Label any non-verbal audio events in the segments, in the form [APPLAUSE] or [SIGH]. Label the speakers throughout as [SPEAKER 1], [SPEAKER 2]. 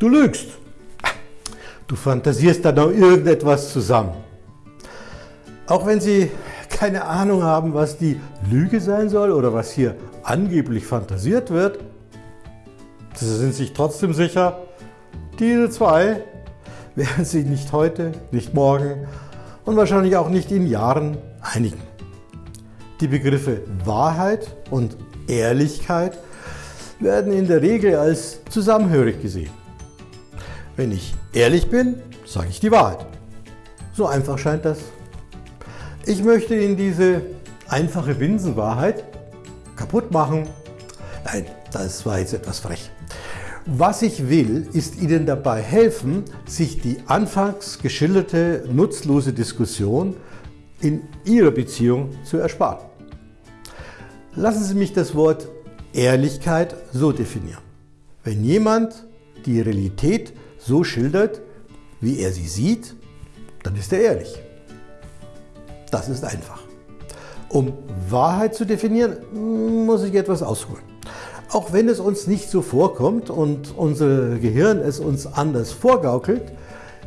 [SPEAKER 1] Du lügst. Du fantasierst dann noch irgendetwas zusammen. Auch wenn Sie keine Ahnung haben, was die Lüge sein soll oder was hier angeblich fantasiert wird, Sie sind sich trotzdem sicher, diese zwei [LAUGHS] werden Sie nicht heute, nicht morgen und wahrscheinlich auch nicht in Jahren einigen. Die Begriffe Wahrheit und Ehrlichkeit werden in der Regel als zusammenhörig gesehen. Wenn ich ehrlich bin, sage ich die Wahrheit. So einfach scheint das. Ich möchte Ihnen diese einfache Binsenwahrheit kaputt machen. Nein, das war jetzt etwas frech. Was ich will, ist Ihnen dabei helfen, sich die anfangs geschilderte nutzlose Diskussion in Ihrer Beziehung zu ersparen. Lassen Sie mich das Wort Ehrlichkeit so definieren. Wenn jemand die Realität so schildert, wie er sie sieht, dann ist er ehrlich. Das ist einfach. Um Wahrheit zu definieren, muss ich etwas ausholen. Auch wenn es uns nicht so vorkommt und unser Gehirn es uns anders vorgaukelt,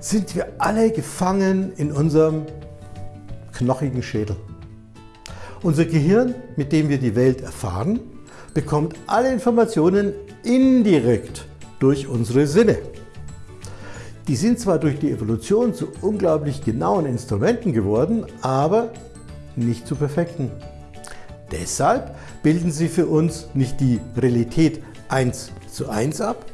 [SPEAKER 1] sind wir alle gefangen in unserem knochigen Schädel. Unser Gehirn, mit dem wir die Welt erfahren, bekommt alle Informationen indirekt durch unsere Sinne. Die sind zwar durch die Evolution zu unglaublich genauen Instrumenten geworden, aber nicht zu perfekten. Deshalb bilden sie für uns nicht die Realität 1 zu 1 ab.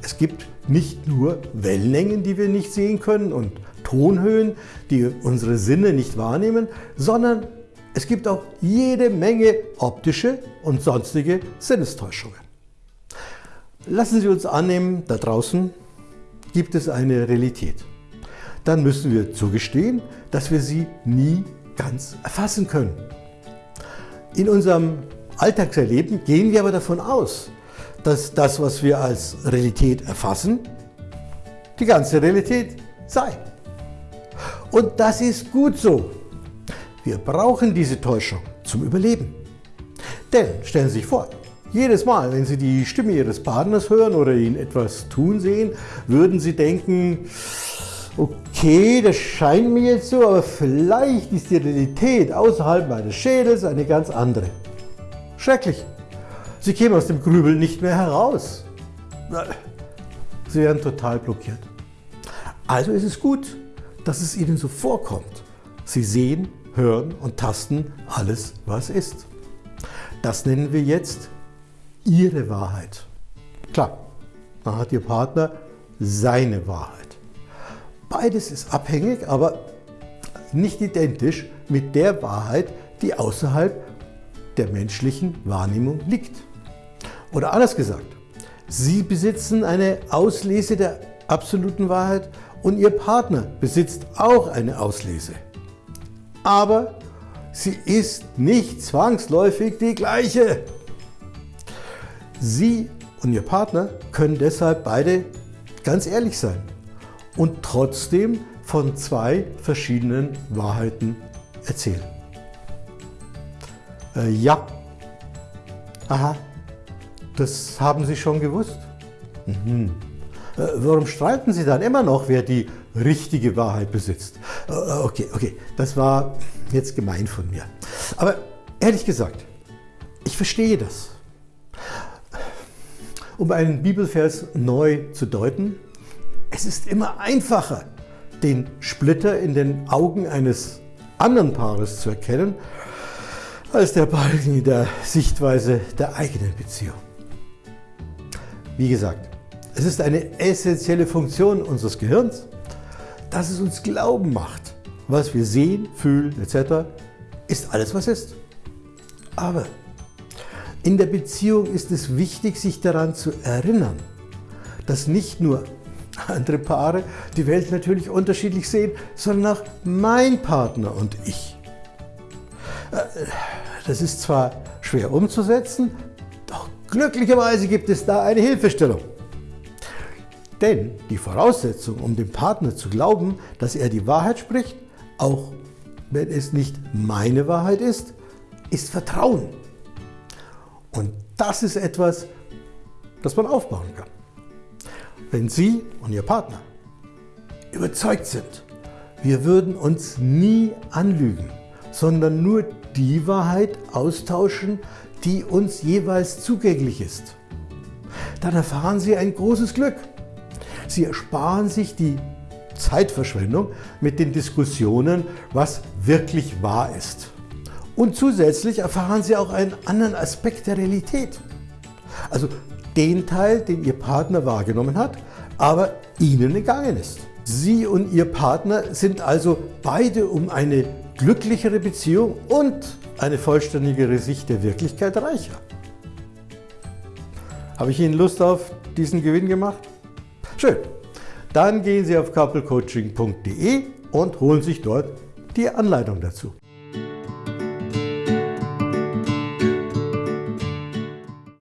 [SPEAKER 1] Es gibt nicht nur Wellenlängen, die wir nicht sehen können und Tonhöhen, die unsere Sinne nicht wahrnehmen, sondern es gibt auch jede Menge optische und sonstige Sinnestäuschungen. Lassen Sie uns annehmen, da draußen gibt es eine Realität. Dann müssen wir zugestehen, dass wir sie nie ganz erfassen können. In unserem Alltagserleben gehen wir aber davon aus, dass das, was wir als Realität erfassen, die ganze Realität sei. Und das ist gut so. Wir brauchen diese Täuschung zum Überleben. Denn stellen Sie sich vor, jedes Mal, wenn Sie die Stimme Ihres Partners hören oder ihn etwas tun sehen, würden Sie denken, okay, das scheint mir jetzt so, aber vielleicht ist die Realität außerhalb meines Schädels eine ganz andere. Schrecklich. Sie kämen aus dem Grübeln nicht mehr heraus. Sie werden total blockiert. Also ist es gut, dass es Ihnen so vorkommt. Sie sehen, hören und tasten alles, was ist. Das nennen wir jetzt Ihre Wahrheit. Klar, dann hat Ihr Partner seine Wahrheit. Beides ist abhängig, aber nicht identisch mit der Wahrheit, die außerhalb der menschlichen Wahrnehmung liegt. Oder anders gesagt, Sie besitzen eine Auslese der absoluten Wahrheit und Ihr Partner besitzt auch eine Auslese. Aber sie ist nicht zwangsläufig die gleiche. Sie und Ihr Partner können deshalb beide ganz ehrlich sein und trotzdem von zwei verschiedenen Wahrheiten erzählen. Äh, ja. Aha. Das haben Sie schon gewusst? Mhm. Äh, warum streiten Sie dann immer noch, wer die richtige Wahrheit besitzt? Äh, okay, okay, das war jetzt gemein von mir. Aber ehrlich gesagt, ich verstehe das. Um einen Bibelvers neu zu deuten, es ist immer einfacher, den Splitter in den Augen eines anderen Paares zu erkennen, als der Balken in der Sichtweise der eigenen Beziehung. Wie gesagt, es ist eine essentielle Funktion unseres Gehirns, dass es uns glauben macht, was wir sehen, fühlen etc. ist alles, was ist. Aber in der Beziehung ist es wichtig, sich daran zu erinnern, dass nicht nur andere Paare die Welt natürlich unterschiedlich sehen, sondern auch mein Partner und ich. Äh, das ist zwar schwer umzusetzen, doch glücklicherweise gibt es da eine Hilfestellung. Denn die Voraussetzung, um dem Partner zu glauben, dass er die Wahrheit spricht, auch wenn es nicht meine Wahrheit ist, ist Vertrauen. Und das ist etwas, das man aufbauen kann. wenn Sie und Ihr Partner überzeugt sind, wir würden uns nie anlügen, sondern nur die Wahrheit austauschen, die uns jeweils zugänglich ist. Dann erfahren Sie ein großes Glück. Sie ersparen sich die Zeitverschwendung mit den Diskussionen, was wirklich wahr ist. Und zusätzlich erfahren Sie auch einen anderen Aspekt der Realität. Also den Teil, den Ihr Partner wahrgenommen hat, aber Ihnen entgangen ist. Sie und Ihr Partner sind also beide um eine glücklichere Beziehung und eine vollständigere Sicht der Wirklichkeit reicher. Habe ich Ihnen Lust auf diesen Gewinn gemacht? Schön. Dann gehen Sie auf couplecoaching.de und holen sich dort die Anleitung dazu.